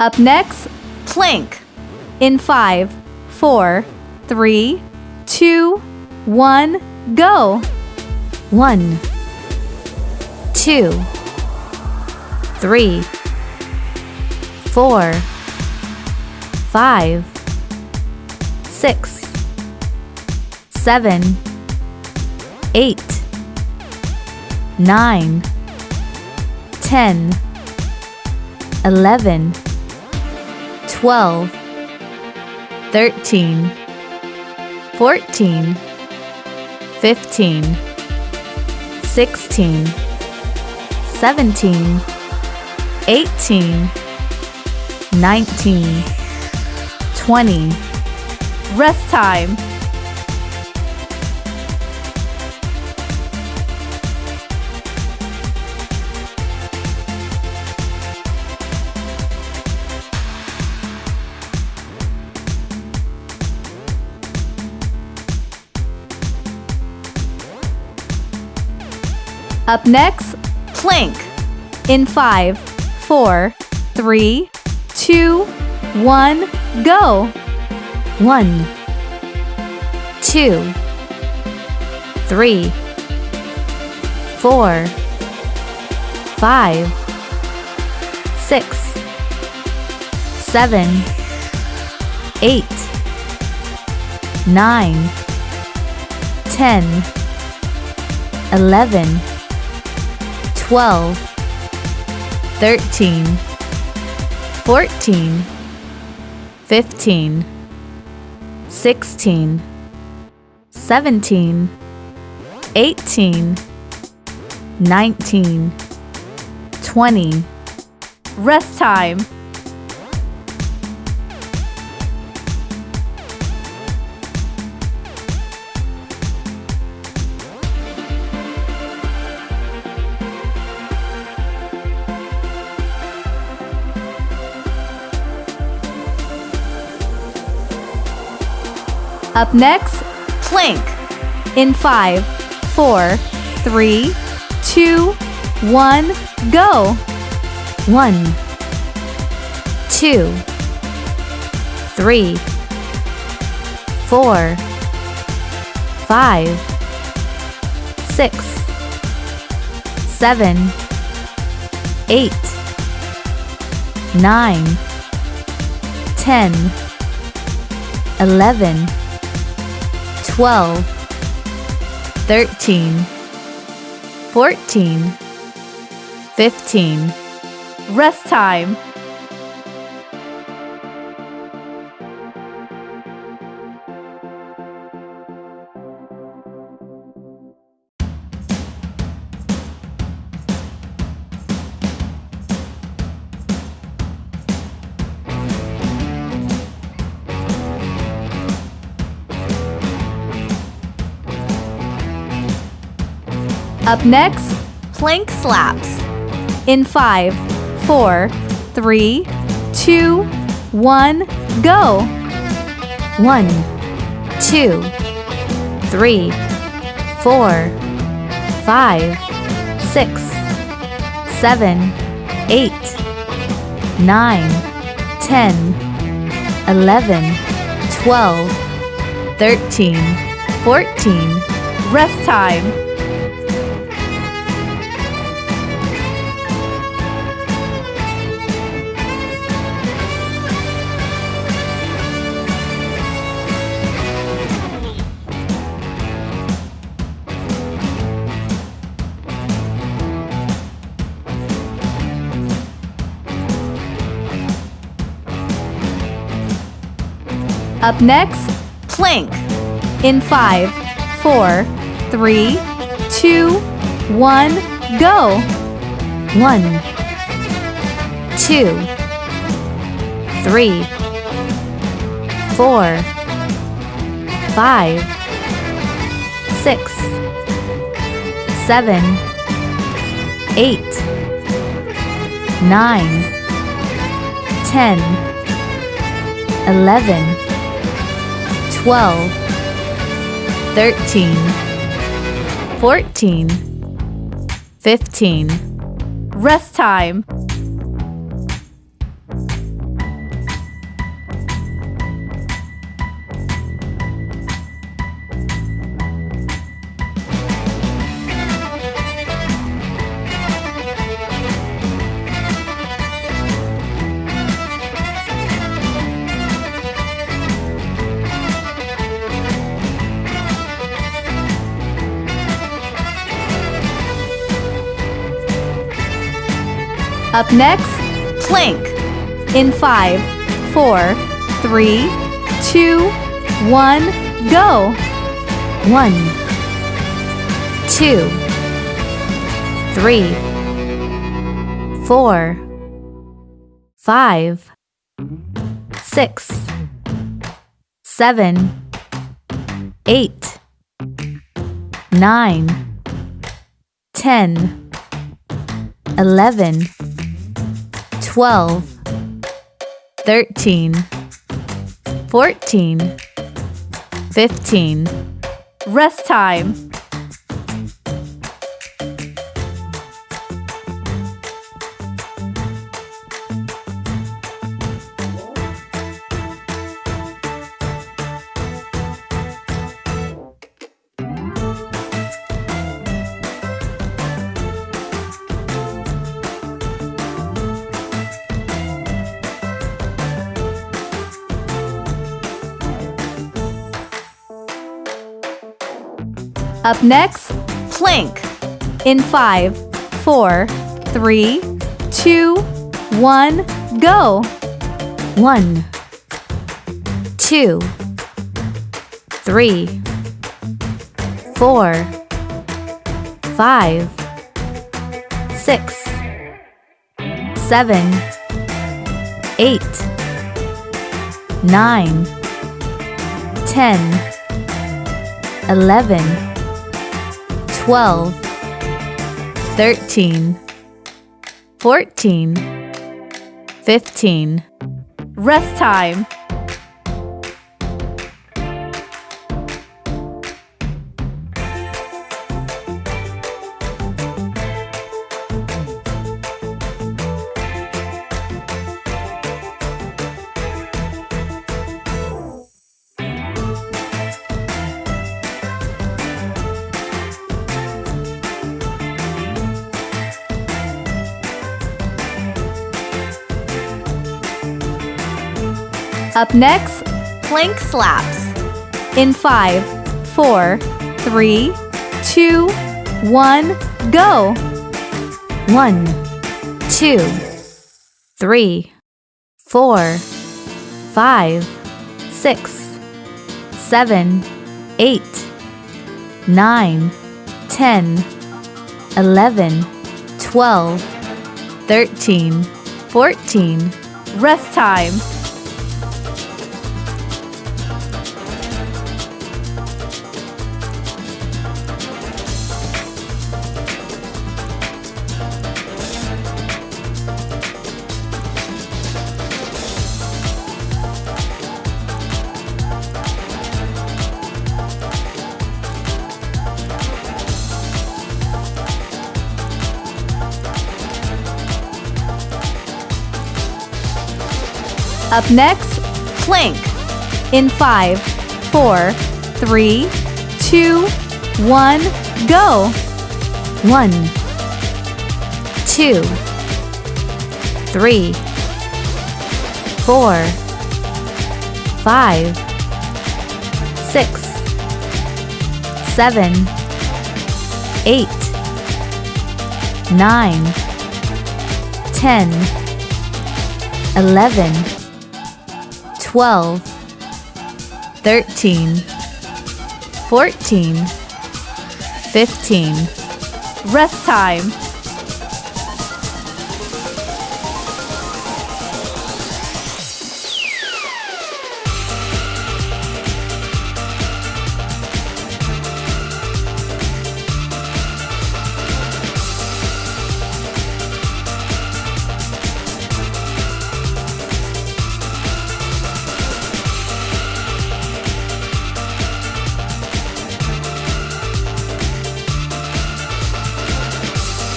Up next, Plank. in five, four, three, two, one, go. One, two, three, four, five, six, seven, eight, nine, ten, eleven, twelve, thirteen, fourteen, fifteen. 16, 17, 18, 19, 20. Rest time. Up next, Plank. in five, four, three, two, one, go. One, two, three, four, five, six, seven, eight, nine, ten, eleven, twelve, thirteen, fourteen, fifteen. 16, 17, 18, 19, 20. Rest time. Up next, Plank. in five, four, three, two, one, go. One, two, three, four, five, six, seven, eight, nine, ten, eleven, twelve, thirteen, fourteen, fifteen. Rest time. Up next, Plank slaps. in five, four, three, two, one, go. One, two, three, four, five, six, seven, eight, nine, ten, eleven, twelve, thirteen, fourteen. Rest time. Up next, Plank. in five, four, three, two, one, go. One, two, three, four, five, six, seven, eight, nine, ten, eleven, twelve, thirteen, fourteen, fifteen. Rest time. Up next, Plank. in five, four, three, two, one, go. One, two, three, four, five, six, seven, eight, nine, ten, eleven, twelve, thirteen, fourteen, fifteen. Rest time. Up next, Plank. in five, four, three, two, one, go. One, two, three, four, five, six, seven, eight, nine, ten, eleven, twelve, thirteen, fourteen, fifteen. Rest time. Up next, Plank slaps. in five, four, three, two, one, go. One, two, three, four, five, six, seven, eight, nine, ten, eleven, twelve, thirteen, fourteen. Rest time. Up next, Plank. in five, four, three, two, one, go. One, two, three, four, five, six, seven, eight, nine, ten, eleven, twelve, thirteen, fourteen, fifteen. Rest time.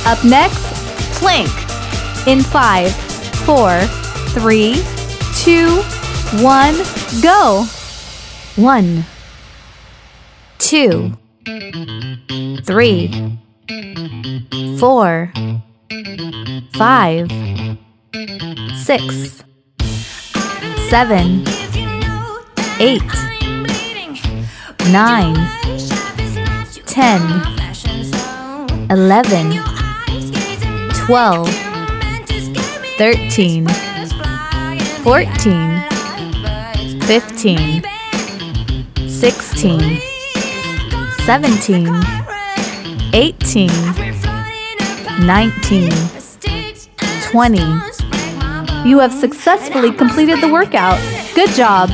Up next, Plank. in five, four, three, two, one, go. One, two, three, four, five, six, seven, eight, nine, ten, eleven, twelve, 13 14 15 16 17 18 19 20 You have successfully completed the workout. Good job!